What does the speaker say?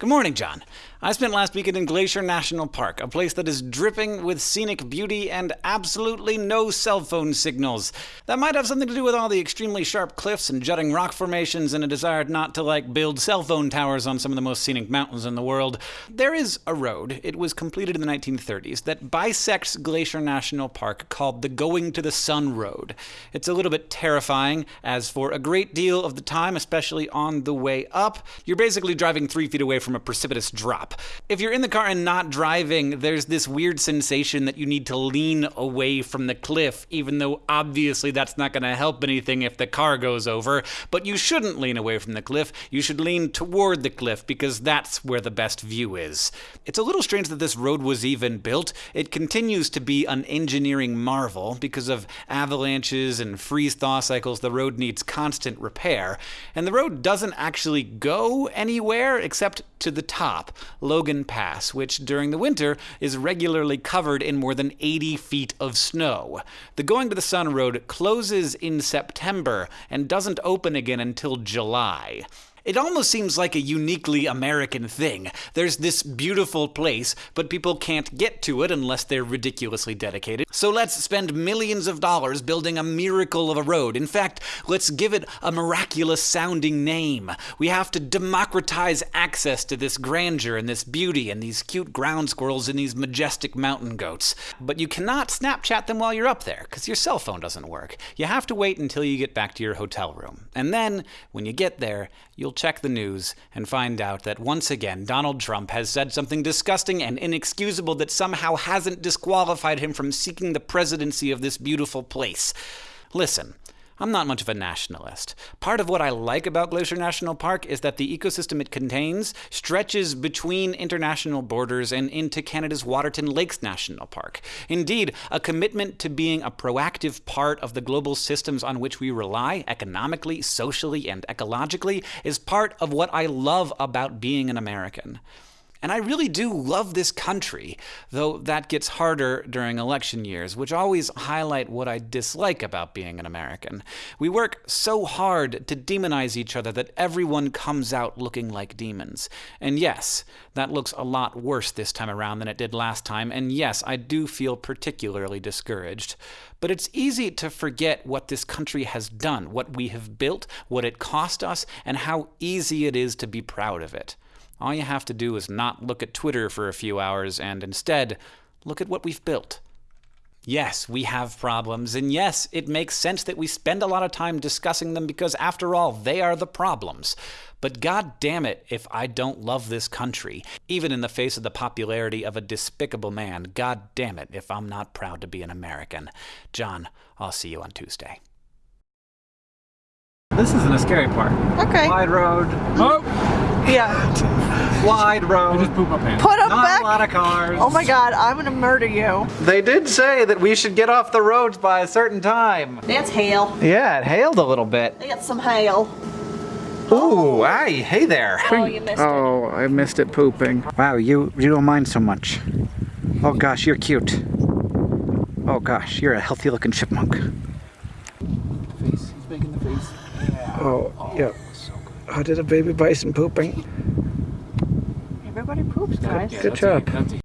Good morning, John. I spent last weekend in Glacier National Park, a place that is dripping with scenic beauty and absolutely no cell phone signals. That might have something to do with all the extremely sharp cliffs and jutting rock formations and a desire not to like build cell phone towers on some of the most scenic mountains in the world. There is a road, it was completed in the 1930s, that bisects Glacier National Park called the Going to the Sun Road. It's a little bit terrifying, as for a great deal of the time, especially on the way up, you're basically driving three feet away from from a precipitous drop. If you're in the car and not driving, there's this weird sensation that you need to lean away from the cliff, even though obviously that's not going to help anything if the car goes over. But you shouldn't lean away from the cliff. You should lean toward the cliff because that's where the best view is. It's a little strange that this road was even built. It continues to be an engineering marvel because of avalanches and freeze thaw cycles. The road needs constant repair. And the road doesn't actually go anywhere except to the top, Logan Pass, which during the winter is regularly covered in more than 80 feet of snow. The Going to the Sun Road closes in September and doesn't open again until July. It almost seems like a uniquely American thing. There's this beautiful place, but people can't get to it unless they're ridiculously dedicated. So let's spend millions of dollars building a miracle of a road. In fact, let's give it a miraculous sounding name. We have to democratize access to this grandeur and this beauty and these cute ground squirrels and these majestic mountain goats. But you cannot Snapchat them while you're up there, because your cell phone doesn't work. You have to wait until you get back to your hotel room. And then, when you get there, you'll you'll check the news and find out that once again Donald Trump has said something disgusting and inexcusable that somehow hasn't disqualified him from seeking the presidency of this beautiful place. Listen, I'm not much of a nationalist. Part of what I like about Glacier National Park is that the ecosystem it contains stretches between international borders and into Canada's Waterton Lakes National Park. Indeed, a commitment to being a proactive part of the global systems on which we rely, economically, socially, and ecologically, is part of what I love about being an American. And I really do love this country, though that gets harder during election years, which always highlight what I dislike about being an American. We work so hard to demonize each other that everyone comes out looking like demons. And yes, that looks a lot worse this time around than it did last time, and yes, I do feel particularly discouraged. But it's easy to forget what this country has done, what we have built, what it cost us, and how easy it is to be proud of it. All you have to do is not look at Twitter for a few hours and instead look at what we've built. Yes, we have problems, and yes, it makes sense that we spend a lot of time discussing them because, after all, they are the problems. But god damn it if I don't love this country. Even in the face of the popularity of a despicable man, god damn it if I'm not proud to be an American. John, I'll see you on Tuesday. This isn't a scary part. Okay. Wide road. Hmm. Oh! Yeah. Wide road. I just pooped my pants. Put them Not back. a lot of cars. Oh my god, I'm gonna murder you. They did say that we should get off the roads by a certain time. That's hail. Yeah, it hailed a little bit. I got some hail. Ooh, hi, hey there. Oh, you missed it. Oh, I missed it pooping. Wow, you you don't mind so much. Oh gosh, you're cute. Oh gosh, you're a healthy looking chipmunk. Face. He's making the face. Yeah. Oh, yeah. So good. Oh, did a baby bison pooping? Everybody guys. Good job. A, that's a